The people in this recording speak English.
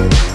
Thank